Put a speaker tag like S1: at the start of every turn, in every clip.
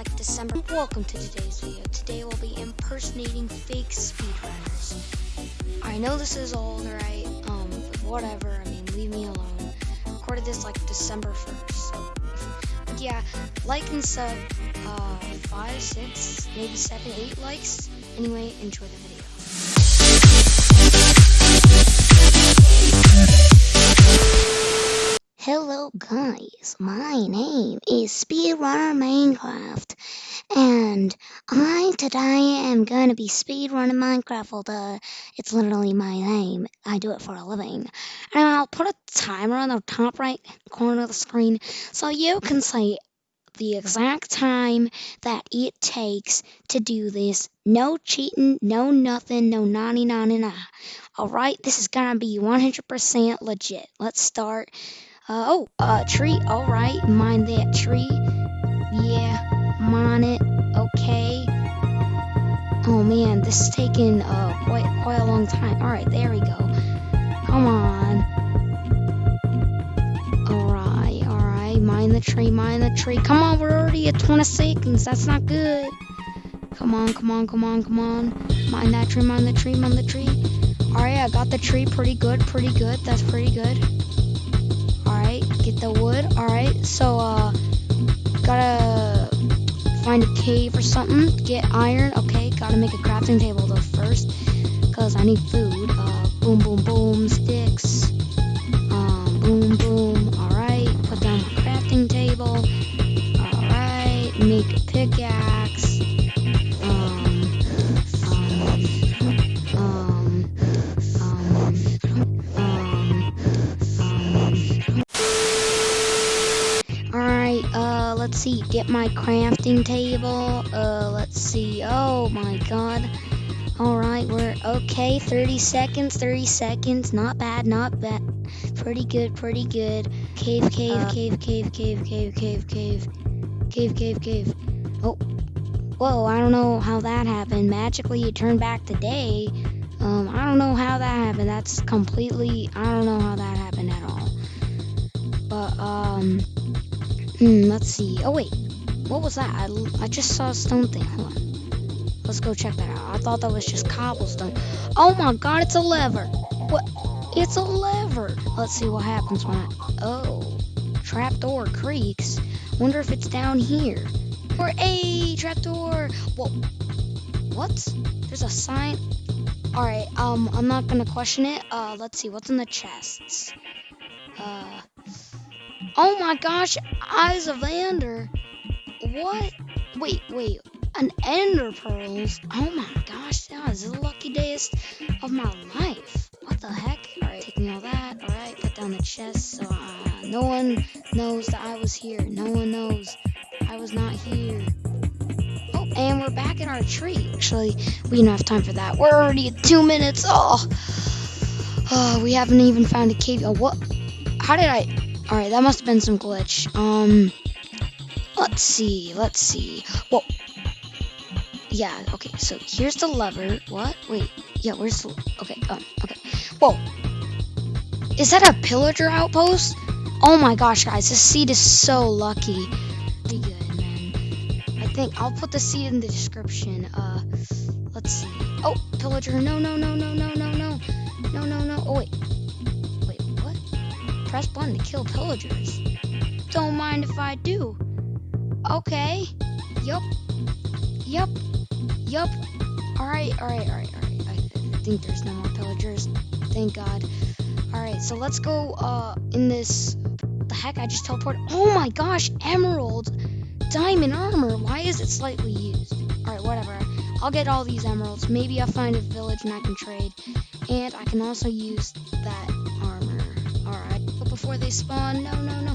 S1: like December. Welcome to today's video. Today we'll be impersonating fake speedrunners. I know this is old, right? Um, whatever. I mean, leave me alone. Recorded this like December 1st. So, but yeah, like and sub. Uh, five, six, maybe seven, eight likes. Anyway, enjoy the video. Hello guys, my name is Speedrunner Minecraft, and I today am gonna be speedrunning Minecraft. Duh, it's literally my name. I do it for a living, and I'll put a timer on the top right corner of the screen so you can see the exact time that it takes to do this. No cheating, no nothing, no naughty naughty nah. Alright, this is gonna be 100% legit. Let's start. Uh, oh, uh, tree. Alright, mine that tree. Yeah, mine it. Okay. Oh man, this is taking uh, quite, quite a long time. Alright, there we go. Come on. Alright, alright. Mine the tree, mine the tree. Come on, we're already at 20 seconds. That's not good. Come on, come on, come on, come on. Mine that tree, mine the tree, mine the tree. Alright, I got the tree pretty good, pretty good. That's pretty good. Get the wood. Alright, so, uh, gotta find a cave or something. Get iron. Okay, gotta make a crafting table though first. Because I need food. Uh, boom, boom, boom, sticks. Um, boom, boom. Alright, put down my crafting table. Alright, make a pickaxe. Let's see. Get my crafting table. Uh, let's see. Oh my god. Alright, we're okay. 30 seconds, 30 seconds. Not bad, not bad. Pretty good, pretty good. Cave, cave,
S2: Uh,
S1: cave, cave, cave, cave, cave, cave. Cave, cave, cave. Oh. Whoa, I don't know how that happened. Magically, it turned back to day. Um, I don't know how that happened. That's completely. I don't know how that happened at all. But, um. Hmm, let's see. Oh, wait. What was that? I, I just saw a stone thing. Hold on. Let's go check that out. I thought that was just cobblestone. Oh my god, it's a lever. What? It's a lever. Let's see what happens when I. Oh. Trapdoor creaks. Wonder if it's down here. Or a trapdoor. Whoa. What? There's a sign. Alright, um, I'm not gonna question it. Uh, let's see. What's in the chests? Uh. Oh my gosh, Eyes of Ender. What? Wait, wait. An Ender Pearls? Oh my gosh, that was the lucky days of my life. What the heck? Alright, taking all that. Alright, put down the chest so uh, no one knows that I was here. No one knows I was not here. Oh, and we're back in our tree. Actually, we don't have time for that. We're already at two minutes. Oh, oh we haven't even found a cave. Oh, what? How did I? All right, that must have been some glitch. Um, let's see. Let's see. Well, Yeah. Okay. So here's the lever. What? Wait. Yeah. Where's the? Okay. Um. Okay. Whoa. Is that a pillager outpost? Oh my gosh, guys, this seed is so lucky. Pretty good, man. I think I'll put the seed in the description. Uh, let's see. Oh, pillager. No, no, no, no, no, To kill pillagers. Don't mind if I do. Okay. Yup. Yup. Yup. Alright, alright, alright, alright. I think there's no more pillagers. Thank God. Alright, so let's go uh in this the heck I just teleported. Oh my gosh, emerald diamond armor. Why is it slightly used? Alright, whatever. I'll get all these emeralds. Maybe I'll find a village and I can trade. And I can also use that spawn, no no no.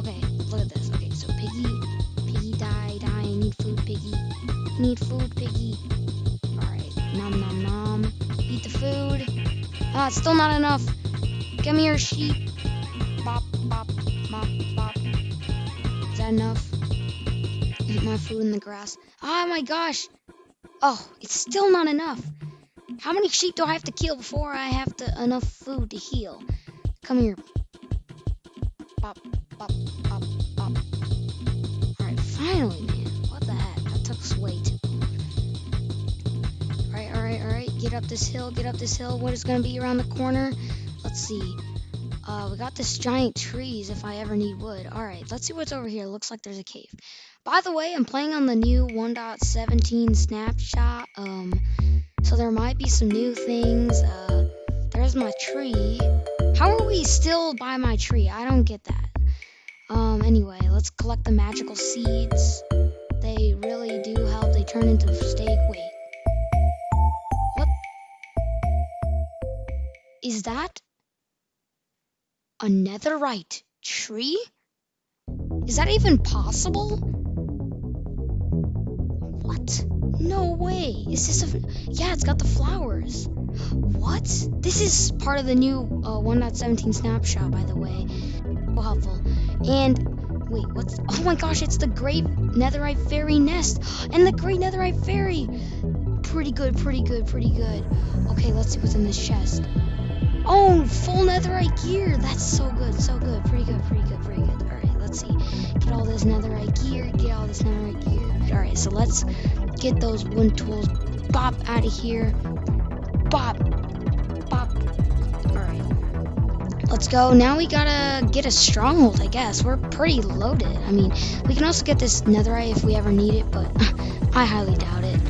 S1: okay, look at this. Okay, so piggy piggy die, die, need food, piggy. Need food, piggy. Alright, nom nom nom. Eat the food. Ah, it's still not enough. Give me your sheep. Bop, bop, bop, bop. Is that enough? Eat my food in the grass. Oh my gosh. Oh, it's still not enough. How many sheep do I have to kill before I have to enough food to heal? Come here bop, bop, bop, bop. Alright, finally, man. What the heck? That took way too long. Alright, alright, alright. Get up this hill, get up this hill. What is going to be around the corner? Let's see. Uh, we got this giant trees if I ever need wood. Alright, let's see what's over here. Looks like there's a cave. By the way, I'm playing on the new 1.17 snapshot. Um, so there might be some new things. Uh, there's my tree. How are we still by my tree? I don't get that. Um, anyway, let's collect the magical seeds. They really do help. They turn into steak. Wait. What? Is that a netherite tree? Is that even possible? What? No way. Is this a... Yeah, it's got the flowers. What? This is part of the new uh, 1.17 snapshot, by the way. So helpful. And wait, what's? Oh my gosh, it's the Great Netherite Fairy nest and the Great Netherite Fairy. Pretty good, pretty good, pretty good. Okay, let's see what's in this chest. Oh, full Netherite gear. That's so good, so good. Pretty good, pretty good, pretty good. All right, let's see. Get all this Netherite gear. Get all this Netherite gear. All right, so let's get those wood tools. Bop out of here. Bop. Bop. Alright. Let's go. Now we gotta get a stronghold, I guess. We're pretty loaded. I mean, we can also get this netherite if we ever need it, but I highly doubt it.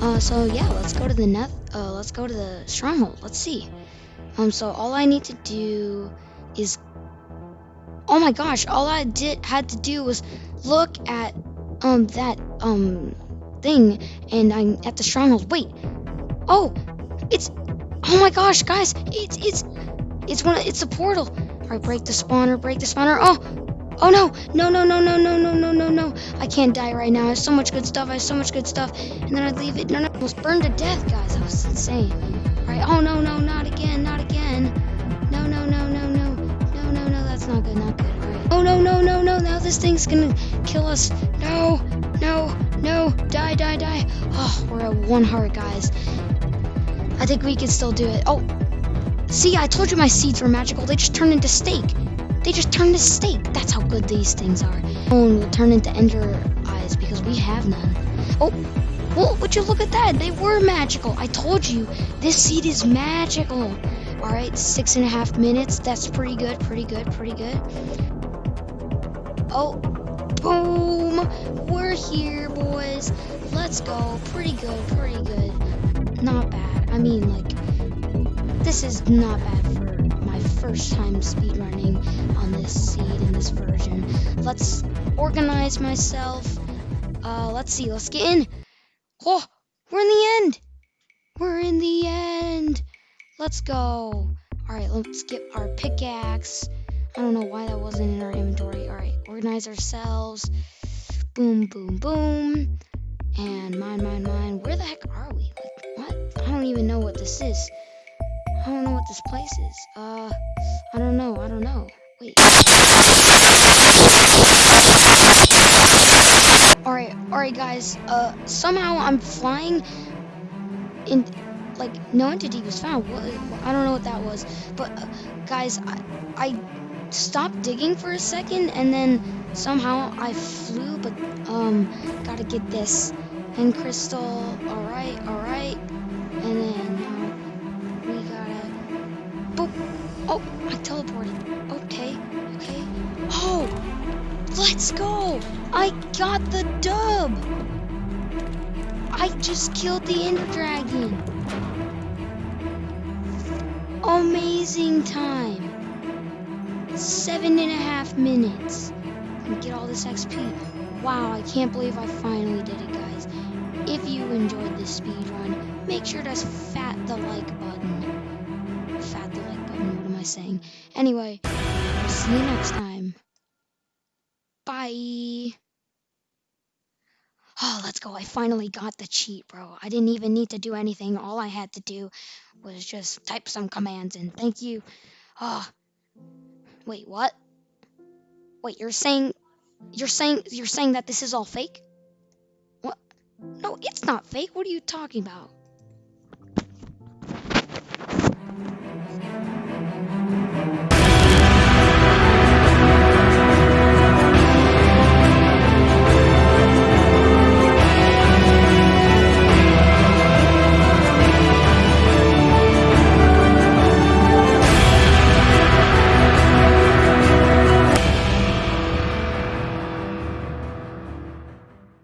S1: Uh, so yeah, let's go to the neth. Uh, let's go to the stronghold. Let's see. Um, so all I need to do is. Oh my gosh! All I did had to do was look at um that um thing, and I'm at the stronghold. Wait. Oh, it's oh my gosh, guys! It's it's it's one. It's a portal. All right, break the spawner. Break the spawner. Oh. Oh no! No no no no no no no no no! I can't die right now. I have so much good stuff. I have so much good stuff, and then I leave it. No no! I almost burned to death, guys. That was insane. All right. Oh no no! Not again! Not again! No no no no no no no no! That's not good. Not good. Oh no no no no! Now this thing's gonna kill us. No no no! Die die die! Oh, we're at one heart, guys. I think we can still do it. Oh, see, I told you my seeds were magical. They just turned into steak. They just turned into steak. That's how good these things are. Oh, will turn into ender eyes because we have none. Oh, well, would you look at that? They were magical. I told you, this seed is magical. All right, six and a half minutes. That's pretty good, pretty good, pretty good. Oh, boom. We're here, boys. Let's go. Pretty good, pretty good. Not bad. I mean, like, this is not bad for my first time speedrunning on this seed in this version. Let's organize myself. Uh, let's see. Let's get in. Oh, we're in the end. We're in the end. Let's go. All right, let's get our pickaxe. I don't know why that wasn't in our inventory. All right, organize ourselves. Boom, boom, boom. And mine, mine, mine. Where the heck are we? Like, what? I don't even know what this is. I don't know what this place is. Uh, I don't know. I don't know. Wait. Alright, alright guys. Uh, somehow I'm flying in, like, no entity was found. What, I don't know what that was. But, uh, guys, I, I stopped digging for a second and then somehow I flew, but, um, gotta get this. And crystal, alright, alright. And then, um, we gotta... Boop. Oh, I teleported. Okay, okay. Oh, let's go. I got the dub. I just killed the Ender Dragon. Amazing time. Seven and a half minutes. And get all this XP. Wow, I can't believe I finally did it, guys. If you enjoyed this speed run, make sure to fat the like button fat the like button. What am I saying? Anyway, see you next time. Bye. Oh, let's go. I finally got the cheat, bro. I didn't even need to do anything. All I had to do was just type some commands and Thank you. Oh. Wait, what? Wait, you're saying you're saying you're saying that this is all fake? What? No, it's not fake. What are you talking about?